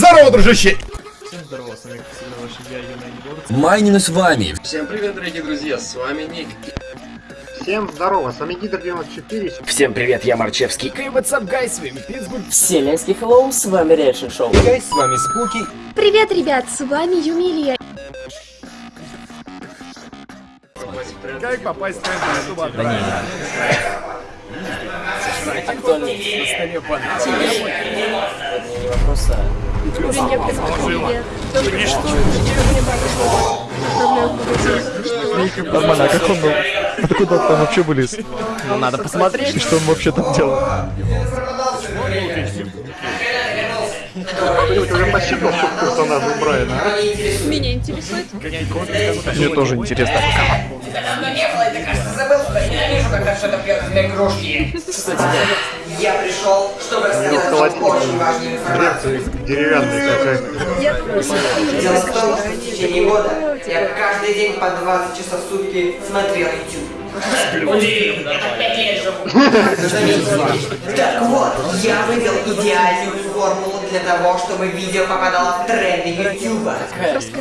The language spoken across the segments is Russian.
Здорово, дружище! Всем здорово, с вами всегда ваш я, Юна Егор. Майнину с вами. Всем привет, дорогие друзья, с вами Ник. Всем здорово, с вами Гидр 94. Всем привет, я Марчевский. Hey, what's up, guys? С вами Питтсбург. Вселенский hello, с вами Reaction Show. Guys, с вами Спуки. Привет, ребят, с вами Юмилия. Как попасть в тренд на YouTube? Да не, Актуальный. На столе банк. Что? Нормально, а как он был? Откуда там вообще? Ну, надо посмотреть. И что он вообще там делал? Кто-нибудь уже персонажей у Брайана, а? Меня интересует. Мне тоже интересно. давно не было, ты, кажется, забыл, что я ненавижу, когда что-то пьет для игрушки. Я пришел, чтобы рассказать вам очень важную информацию. Дверца деревянная какая-то. Я Дело в том, что в течение года я каждый день по 20 часов в сутки смотрел YouTube. Удивительно. Так вот, я вывел идеальную формулу для того, чтобы видео попадало в тренды YouTube.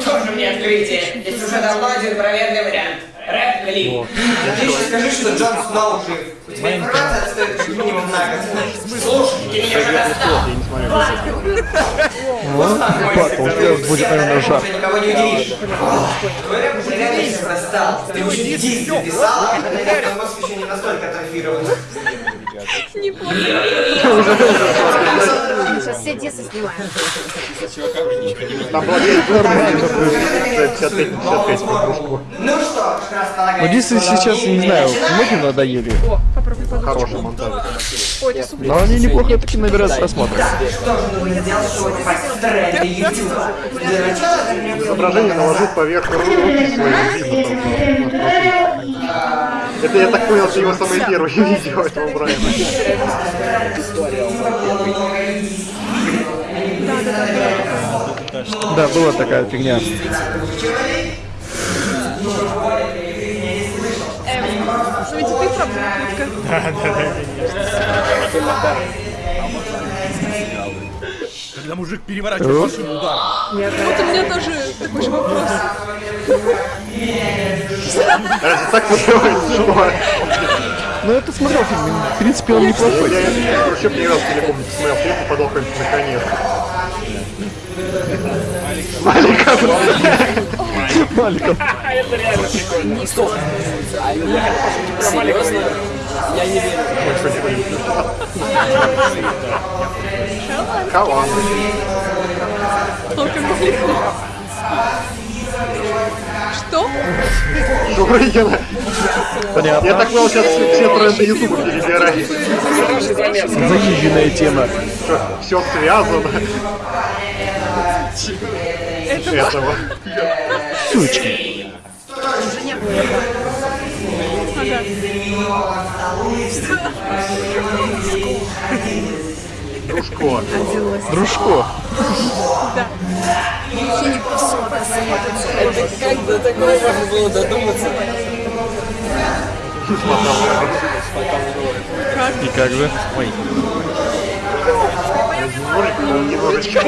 Тоже мне открытие. Есть уже давно один проверенный вариант. Рэп-клип. Отлично скажи, что Джон Сноу жив. У тебя информация отстоит как минимум на год. Слушай, ты меня уже достал. Плакал, будет, наверное, жар. Уже никого не удивишь. Твой рэп уже реально сейчас достал. Ты уже диск записал, а твой мозг еще не настолько атрофирован. не помню. Сейчас все детство снимаем. Там была 55 на 55 по кружку. Ну что. Ну, Дисы сейчас, не знаю, многим надоели. Попробуй подумать. Хороший монтаж. Но они неплохо таки набирают просмотров. Изображение наложить поверх руки видно. Это, я так понял, что его самое первое видео этого Брайана. Да, была такая фигня. Эм, ну ведь ты правда утка. Когда мужик переворачивает машину ударом. Вот у меня тоже такой же вопрос. Так что? Ну, это смотрел фильм, в принципе, он неплохой. Я, я вообще не помню, посмотрел фильм, попадал как-нибудь наконец. Маликов. Маликов. Серьезно? Я не верю. Кого? Только далеко. Что? Журыгина. Я Понятно. так понял, сейчас все тренды Ютуба перебирают. Заезженная тема. Все связано. Этого. Сучки. Дружко. Дружко. Как до такого можно было додуматься? И как же? Ой. Немножечко.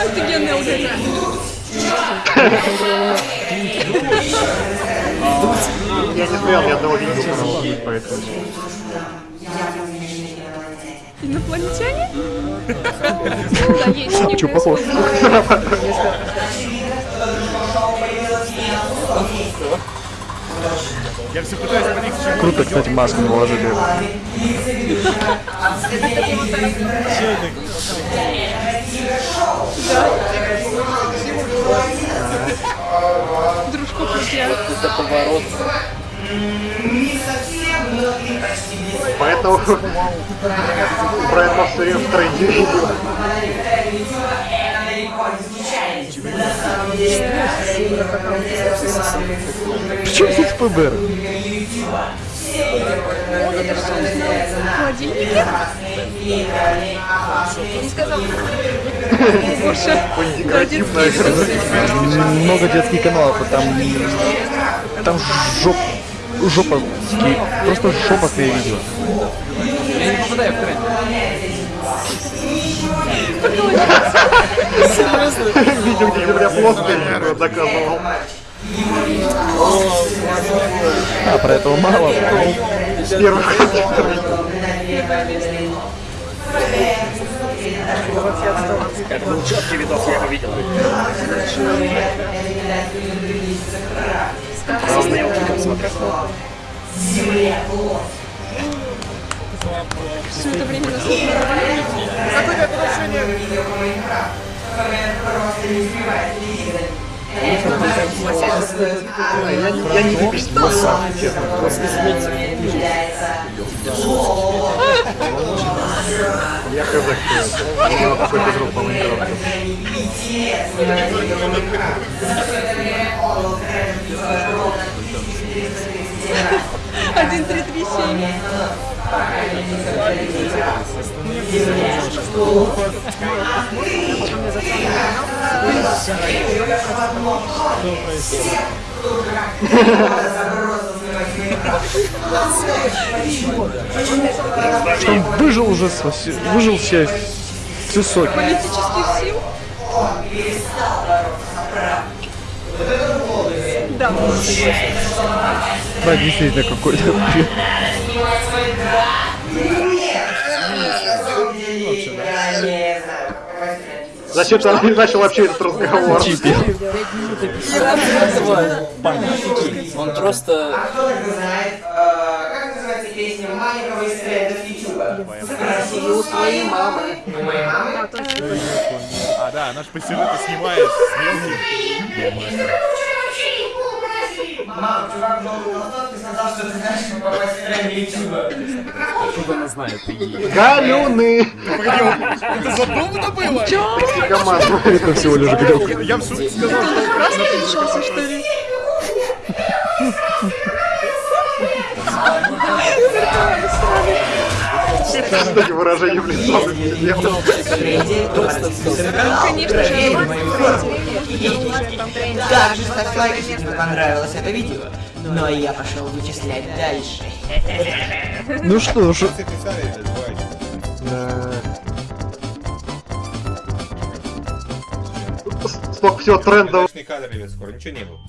Офигенный алгоритм. Я не смотрел ни одного видео канала, поэтому... Инопланетяне? Да, есть Че, похож? Я все пытаюсь понять, к чему Круто, кстати, маску наложили. Дружко крутя. Это поворот. Поэтому Брайан Мосс все время в тренде видео. Причем тут ФБР? Холодильники? Не сказал. Наверное. Много детских каналов, а там... Там жоп... жопа, просто жопастые видео. Я не попадаю в тренд. Про этого мало. С первых Это был четкий видос, я его видел. Вот такой смотрел. Все это время нас Какое-то отношение. Я не выписал сам, честно. Я это. У него такой безрук по. Один, три, три, семь. Что он выжил уже, выжил все, все соки. Политических сил. Да. Да, действительно, какой-то. Зачем ты начал вообще этот разговор? Он просто... Кто это знает? Как называется песня маленького из трендов Ютуба? Спроси у твоей мамы. У моей мамы? А, да, наш посеры снимает. Смелый. Мама, чувак желтой толстовке сказал, что ты знаешь, как попасть в тренды Ютуба. Галюны! Это задумано было? Команда. Это всего лишь грелка. Я в шутке сказал, что Красный решился, что ли? Кстати, выражение в лицо. Конечно же, Также ставь лайк, если тебе понравилось это видео. Но я пошел вычислять дальше. Ну что ж, Столько всего трендов. кадр, ребят, скоро ничего не было.